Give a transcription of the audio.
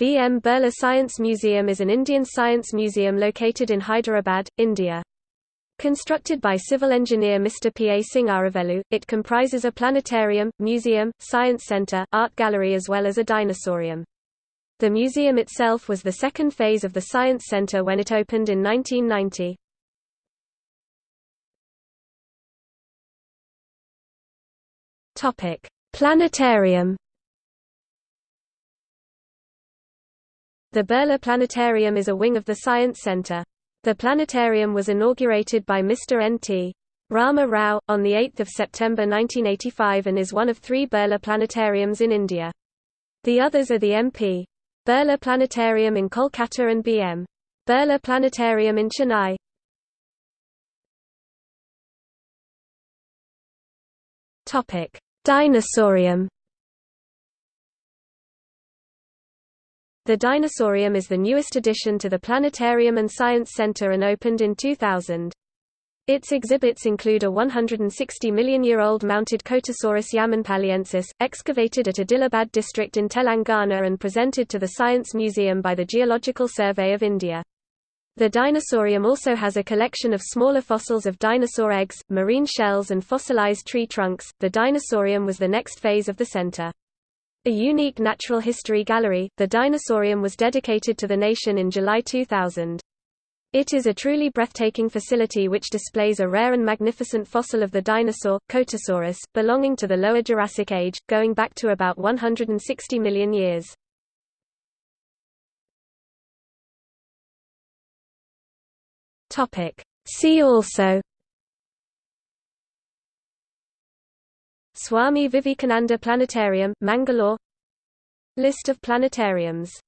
B.M. Birla Science Museum is an Indian science museum located in Hyderabad, India. Constructed by civil engineer Mr. P. A. Singaravelu, it comprises a planetarium, museum, science centre, art gallery as well as a dinosaurium. The museum itself was the second phase of the Science Centre when it opened in 1990. Planetarium The Birla Planetarium is a wing of the Science Centre. The planetarium was inaugurated by Mr. N.T. Rama Rao, on 8 September 1985 and is one of three Birla planetariums in India. The others are the MP. Birla Planetarium in Kolkata and B.M. Birla Planetarium in Chennai. Dinosaurium The Dinosaurium is the newest addition to the Planetarium and Science Center and opened in 2000. Its exhibits include a 160 million-year-old mounted Kotasaurus yamanpalliensis, excavated at Adilabad district in Telangana and presented to the Science Museum by the Geological Survey of India. The Dinosaurium also has a collection of smaller fossils of dinosaur eggs, marine shells and fossilized tree trunks. The Dinosaurium was the next phase of the center. A unique natural history gallery, the Dinosaurium was dedicated to the nation in July 2000. It is a truly breathtaking facility which displays a rare and magnificent fossil of the dinosaur, Kotasaurus, belonging to the Lower Jurassic Age, going back to about 160 million years. See also Swami Vivekananda Planetarium, Mangalore. List of planetariums